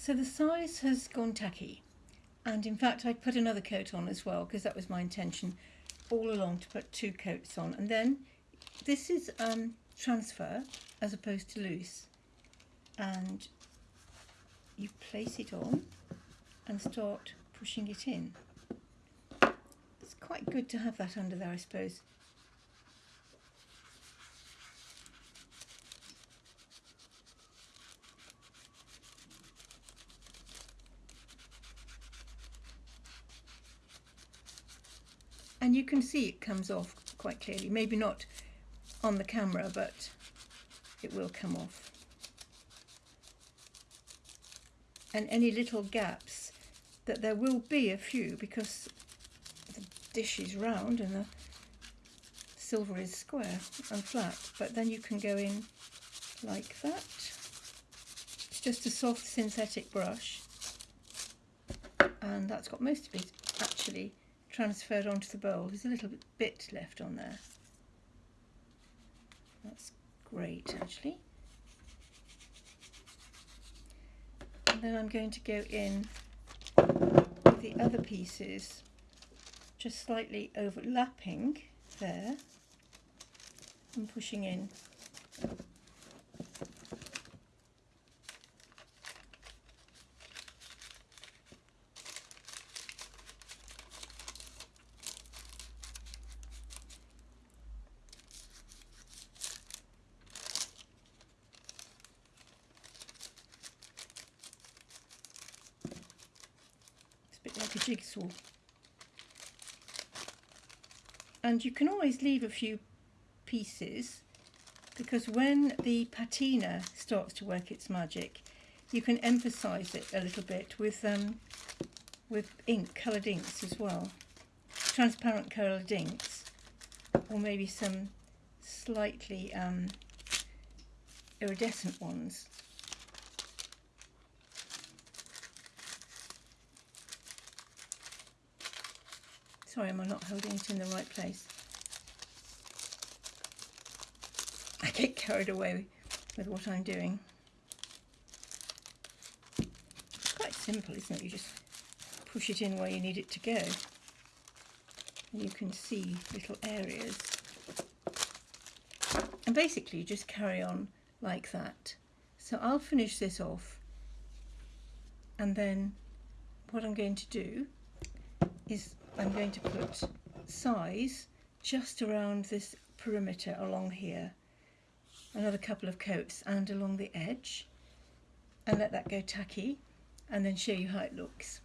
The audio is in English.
So the size has gone tacky and in fact I put another coat on as well because that was my intention all along to put two coats on and then this is um, transfer as opposed to loose and you place it on and start pushing it in. It's quite good to have that under there I suppose. And you can see it comes off quite clearly. Maybe not on the camera but it will come off. And any little gaps that there will be a few because the dish is round and the silver is square and flat but then you can go in like that. It's just a soft synthetic brush. And that's got most of it actually transferred onto the bowl. There's a little bit left on there. That's great actually. And then I'm going to go in with the other pieces just slightly overlapping there and pushing in like a jigsaw. And you can always leave a few pieces because when the patina starts to work its magic, you can emphasize it a little bit with um, with ink, coloured inks as well. Transparent coloured inks or maybe some slightly um, iridescent ones. Sorry, am I not holding it in the right place? I get carried away with what I'm doing. It's quite simple, isn't it? You just push it in where you need it to go. And you can see little areas. And basically you just carry on like that. So I'll finish this off and then what I'm going to do is I'm going to put size just around this perimeter along here another couple of coats and along the edge and let that go tacky and then show you how it looks.